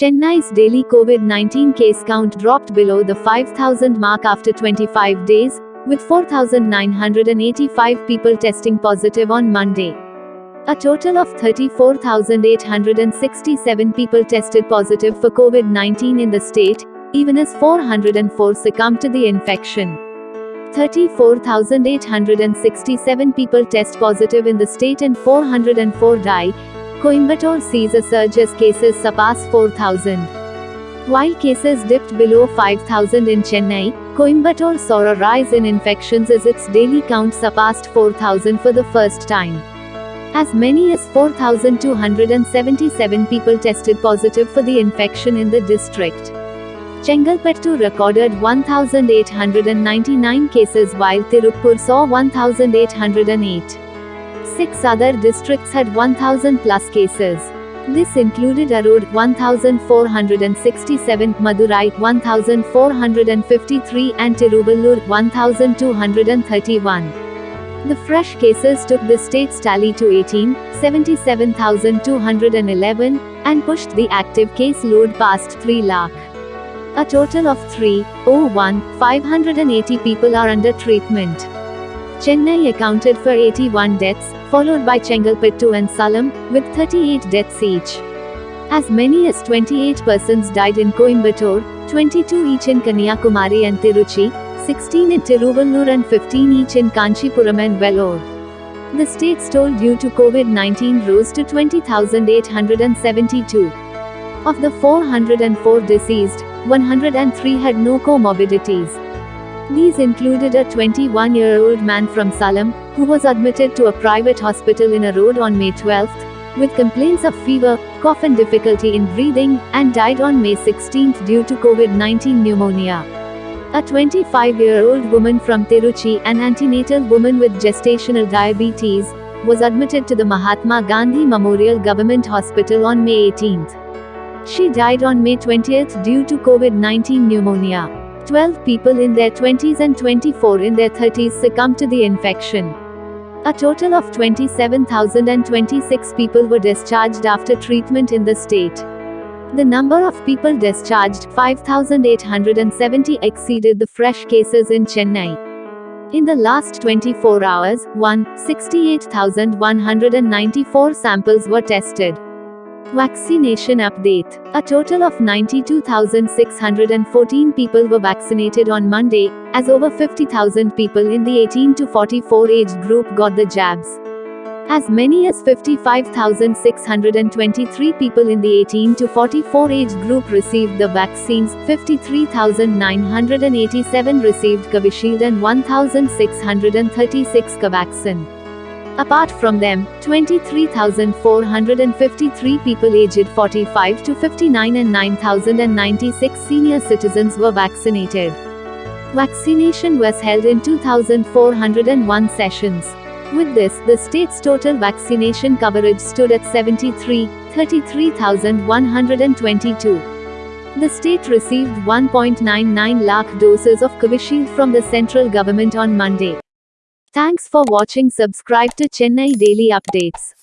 Chennai's daily COVID 19 case count dropped below the 5,000 mark after 25 days, with 4,985 people testing positive on Monday. A total of 34,867 people tested positive for COVID 19 in the state, even as 404 succumbed to the infection. 34,867 people test positive in the state and 404 die. Coimbatore sees a surge as cases surpass 4,000. While cases dipped below 5,000 in Chennai, Coimbatore saw a rise in infections as its daily count surpassed 4,000 for the first time. As many as 4,277 people tested positive for the infection in the district. Chengalpattu recorded 1,899 cases while Tirupur saw 1,808. Six other districts had 1,000 plus cases. This included Erode 1467, Madurai 1453 and Tiruvallur 1231. The fresh cases took the state's tally to 18, 77,211, and pushed the active case load past 3 lakh. A total of 3,01,580 people are under treatment. Chennai accounted for 81 deaths, followed by Chengalpattu and Salem, with 38 deaths each. As many as 28 persons died in Coimbatore, 22 each in Kanyakumari and Tiruchi, 16 in Tiruvallur and 15 each in Kanchipuram and Vellore. The state's toll due to COVID-19 rose to 20,872. Of the 404 deceased, 103 had no comorbidities. These included a 21 year old man from Salem, who was admitted to a private hospital in Erode on May 12, with complaints of fever, cough, and difficulty in breathing, and died on May 16 due to COVID 19 pneumonia. A 25 year old woman from Tiruchi, an antenatal woman with gestational diabetes, was admitted to the Mahatma Gandhi Memorial Government Hospital on May 18. She died on May 20 due to COVID 19 pneumonia. 12 people in their 20s and 24 in their 30s succumbed to the infection. A total of 27,026 people were discharged after treatment in the state. The number of people discharged, 5,870, exceeded the fresh cases in Chennai. In the last 24 hours, 1, 68,194 samples were tested. Vaccination update. A total of 92,614 people were vaccinated on Monday, as over 50,000 people in the 18 to 44 age group got the jabs. As many as 55,623 people in the 18 to 44 age group received the vaccines, 53,987 received Covishield and 1,636 Covaxin. Apart from them, 23,453 people aged 45 to 59 and 9,096 senior citizens were vaccinated. Vaccination was held in 2,401 sessions. With this, the state's total vaccination coverage stood at 73, 33,122. The state received 1.99 lakh doses of Covishield from the central government on Monday. Thanks for watching subscribe to Chennai Daily Updates.